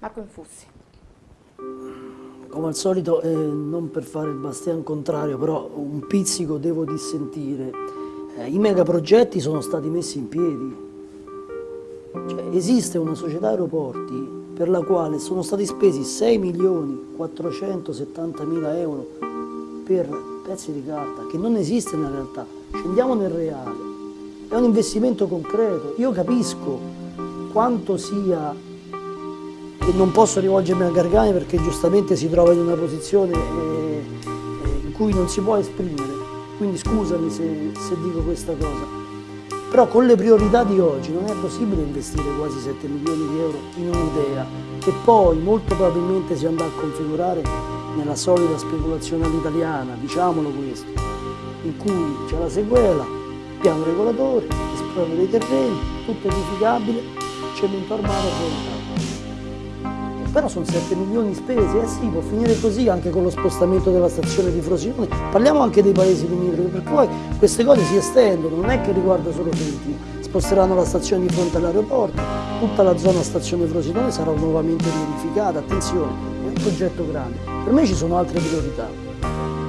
Marco Infussi. Come al solito, eh, non per fare il bastian contrario, però un pizzico devo dissentire. Eh, I megaprogetti sono stati messi in piedi. Cioè, esiste una società aeroporti per la quale sono stati spesi 6 milioni 470 mila euro per pezzi di carta, che non esiste nella realtà. Scendiamo nel reale. È un investimento concreto. Io capisco quanto sia non posso rivolgermi a Gargani perché giustamente si trova in una posizione eh, eh, in cui non si può esprimere, quindi scusami se, se, dico questa cosa. Però con le priorità di oggi non è possibile investire quasi 7 milioni di euro in un'idea che poi molto probabilmente si andrà a configurare nella solita speculazione all'italiana, diciamolo questo, in cui c'è la sequela, piano regolatore, esproprio dei terreni, tutto edificabile, cemento armato e volontà però sono 7 milioni spesi, eh sì, può finire così anche con lo spostamento della stazione di Frosinone. Parliamo anche dei paesi limitrofi, perché poi queste cose si estendono, non è che riguarda solo Trentino. Sposteranno la stazione di fronte all'aeroporto, tutta la zona stazione Frosinone sarà nuovamente riedificata, attenzione, è un progetto grande. Per me ci sono altre priorità.